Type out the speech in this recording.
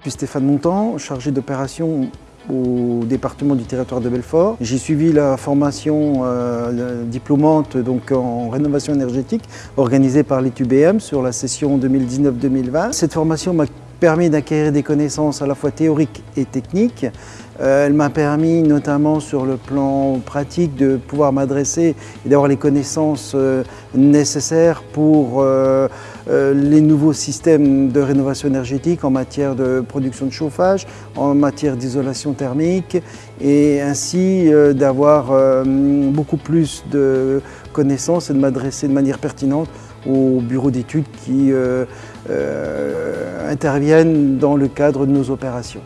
Je suis Stéphane Montant, chargé d'opération au département du territoire de Belfort. J'ai suivi la formation euh, diplômante donc, en rénovation énergétique organisée par l'ETUBM sur la session 2019-2020. Cette formation m'a permis d'acquérir des connaissances à la fois théoriques et techniques. Euh, elle m'a permis notamment sur le plan pratique de pouvoir m'adresser et d'avoir les connaissances euh, nécessaires pour les nouveaux systèmes de rénovation énergétique en matière de production de chauffage, en matière d'isolation thermique et ainsi d'avoir beaucoup plus de connaissances et de m'adresser de manière pertinente aux bureaux d'études qui interviennent dans le cadre de nos opérations.